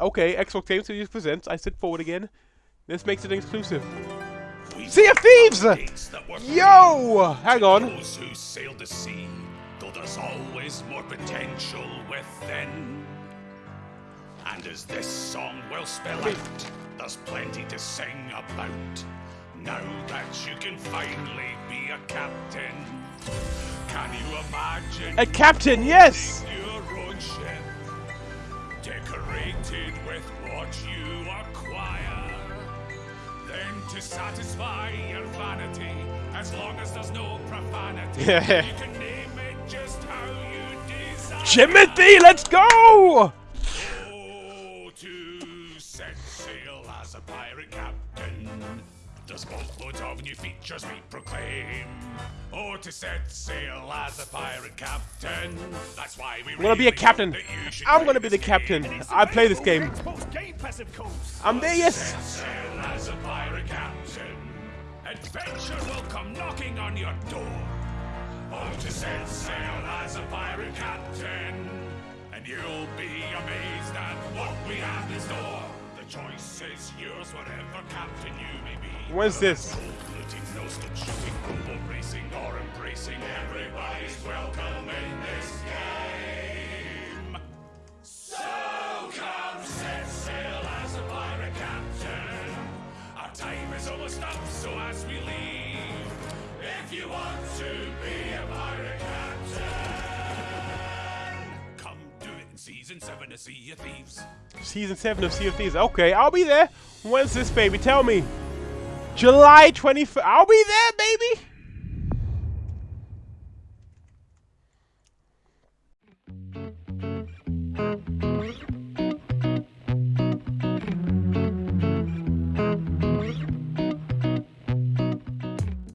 Okay, Xbox Game Studios presents. I sit forward again. This makes it exclusive. Sea of Thieves! Yo! Hang on. Those who sailed the sea, though there's always more potential within. And as this song will spell out, there's plenty to sing about. Now that you can finally be a captain, can you imagine? A captain, yes! Decorated with what you acquire. Then to satisfy your vanity, as long as there's no profanity, you can name it just how you desire. Timothy, let's go! Oh, to set sail as a pirate captain. There's boatloads of new features we proclaim. Oh, to set sail as a pirate captain. That's why we I'm gonna be a captain. hope that you should I'm gonna be the captain. I play this game. I'm there, yes! Sail as a pirate captain. Adventure will come knocking on your door. Oh, to set sail as a pirate captain. And you'll be amazed at what we have When's this? Looting, no stick shooting, rumble racing, or embracing. Everybody's welcome in this season seven of Sea of Thieves. Season 7 of Sea of Thieves. Okay, I'll be there. When's this, baby? Tell me. July 25th. I'll be there, baby!